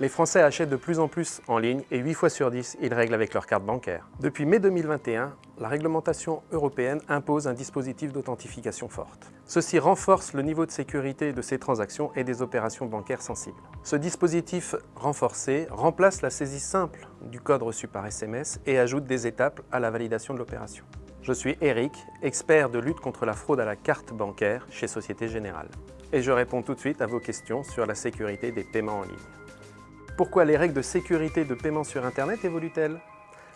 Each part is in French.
Les Français achètent de plus en plus en ligne et 8 fois sur 10, ils règlent avec leur carte bancaire. Depuis mai 2021, la réglementation européenne impose un dispositif d'authentification forte. Ceci renforce le niveau de sécurité de ces transactions et des opérations bancaires sensibles. Ce dispositif renforcé remplace la saisie simple du code reçu par SMS et ajoute des étapes à la validation de l'opération. Je suis Eric, expert de lutte contre la fraude à la carte bancaire chez Société Générale. Et je réponds tout de suite à vos questions sur la sécurité des paiements en ligne. Pourquoi les règles de sécurité de paiement sur Internet évoluent-elles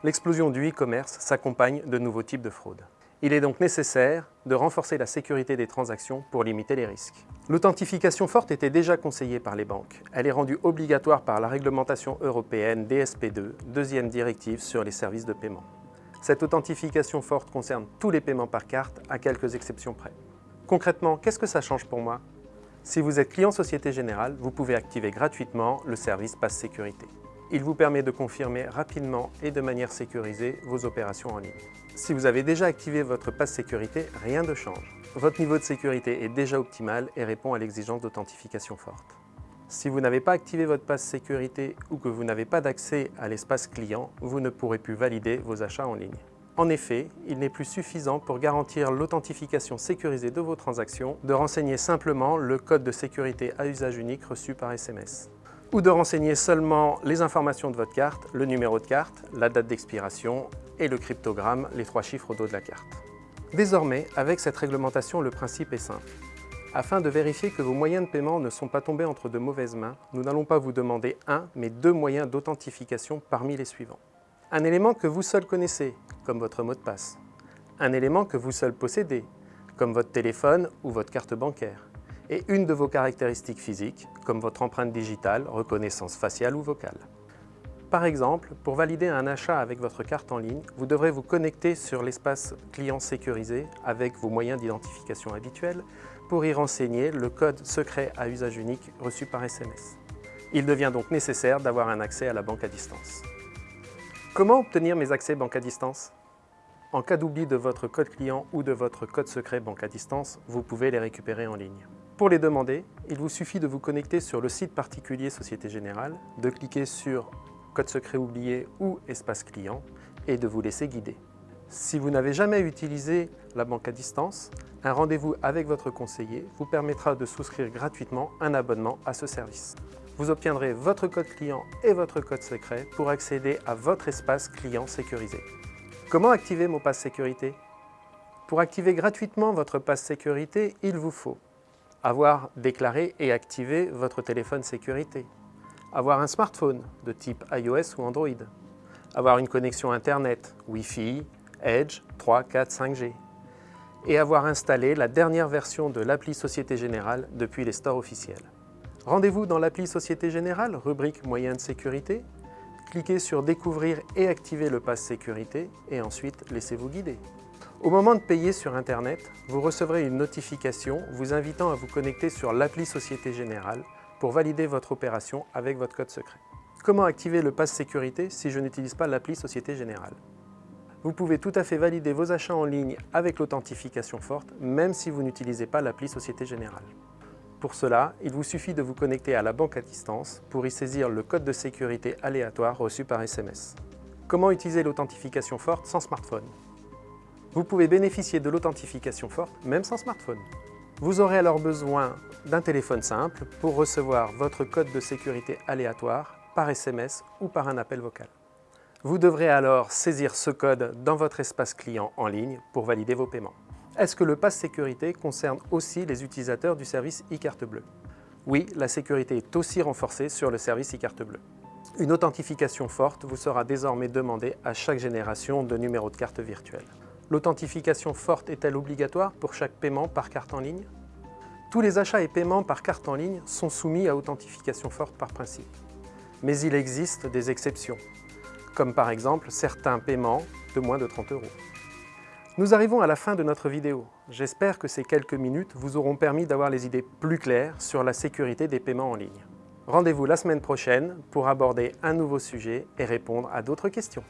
L'explosion du e-commerce s'accompagne de nouveaux types de fraudes. Il est donc nécessaire de renforcer la sécurité des transactions pour limiter les risques. L'authentification forte était déjà conseillée par les banques. Elle est rendue obligatoire par la réglementation européenne DSP2, deuxième directive sur les services de paiement. Cette authentification forte concerne tous les paiements par carte, à quelques exceptions près. Concrètement, qu'est-ce que ça change pour moi si vous êtes client Société Générale, vous pouvez activer gratuitement le service Passe Sécurité. Il vous permet de confirmer rapidement et de manière sécurisée vos opérations en ligne. Si vous avez déjà activé votre Passe Sécurité, rien ne change. Votre niveau de sécurité est déjà optimal et répond à l'exigence d'authentification forte. Si vous n'avez pas activé votre passe sécurité ou que vous n'avez pas d'accès à l'espace client, vous ne pourrez plus valider vos achats en ligne. En effet, il n'est plus suffisant pour garantir l'authentification sécurisée de vos transactions de renseigner simplement le code de sécurité à usage unique reçu par SMS ou de renseigner seulement les informations de votre carte, le numéro de carte, la date d'expiration et le cryptogramme, les trois chiffres au dos de la carte. Désormais, avec cette réglementation, le principe est simple. Afin de vérifier que vos moyens de paiement ne sont pas tombés entre de mauvaises mains, nous n'allons pas vous demander un, mais deux moyens d'authentification parmi les suivants. Un élément que vous seul connaissez, comme votre mot de passe. Un élément que vous seul possédez, comme votre téléphone ou votre carte bancaire. Et une de vos caractéristiques physiques, comme votre empreinte digitale, reconnaissance faciale ou vocale. Par exemple, pour valider un achat avec votre carte en ligne, vous devrez vous connecter sur l'espace client sécurisé avec vos moyens d'identification habituels pour y renseigner le code secret à usage unique reçu par SMS. Il devient donc nécessaire d'avoir un accès à la banque à distance. Comment obtenir mes accès banque à distance? En cas d'oubli de votre code client ou de votre code secret banque à distance, vous pouvez les récupérer en ligne. Pour les demander, il vous suffit de vous connecter sur le site particulier Société Générale, de cliquer sur code secret oublié ou espace client et de vous laisser guider. Si vous n'avez jamais utilisé la banque à distance, un rendez-vous avec votre conseiller vous permettra de souscrire gratuitement un abonnement à ce service vous obtiendrez votre code client et votre code secret pour accéder à votre espace client sécurisé. Comment activer mon passe sécurité? Pour activer gratuitement votre passe sécurité, il vous faut avoir déclaré et activé votre téléphone sécurité, avoir un smartphone de type iOS ou Android, avoir une connexion Internet, Wi-Fi, Edge, 3, 4, 5G, et avoir installé la dernière version de l'appli Société Générale depuis les stores officiels. Rendez-vous dans l'appli Société Générale, rubrique Moyens de sécurité. Cliquez sur Découvrir et activer le pass sécurité et ensuite laissez-vous guider. Au moment de payer sur Internet, vous recevrez une notification vous invitant à vous connecter sur l'appli Société Générale pour valider votre opération avec votre code secret. Comment activer le pass sécurité si je n'utilise pas l'appli Société Générale? Vous pouvez tout à fait valider vos achats en ligne avec l'authentification forte, même si vous n'utilisez pas l'appli Société Générale. Pour cela, il vous suffit de vous connecter à la banque à distance pour y saisir le code de sécurité aléatoire reçu par SMS. Comment utiliser l'authentification forte sans smartphone? Vous pouvez bénéficier de l'authentification forte même sans smartphone. Vous aurez alors besoin d'un téléphone simple pour recevoir votre code de sécurité aléatoire par SMS ou par un appel vocal. Vous devrez alors saisir ce code dans votre espace client en ligne pour valider vos paiements. Est-ce que le pass sécurité concerne aussi les utilisateurs du service e-carte bleue Oui, la sécurité est aussi renforcée sur le service e-carte bleue. Une authentification forte vous sera désormais demandée à chaque génération de numéro de carte virtuelle. L'authentification forte est-elle obligatoire pour chaque paiement par carte en ligne? Tous les achats et paiements par carte en ligne sont soumis à authentification forte par principe. Mais il existe des exceptions, comme par exemple certains paiements de moins de 30 euros. Nous arrivons à la fin de notre vidéo. J'espère que ces quelques minutes vous auront permis d'avoir les idées plus claires sur la sécurité des paiements en ligne. Rendez-vous la semaine prochaine pour aborder un nouveau sujet et répondre à d'autres questions.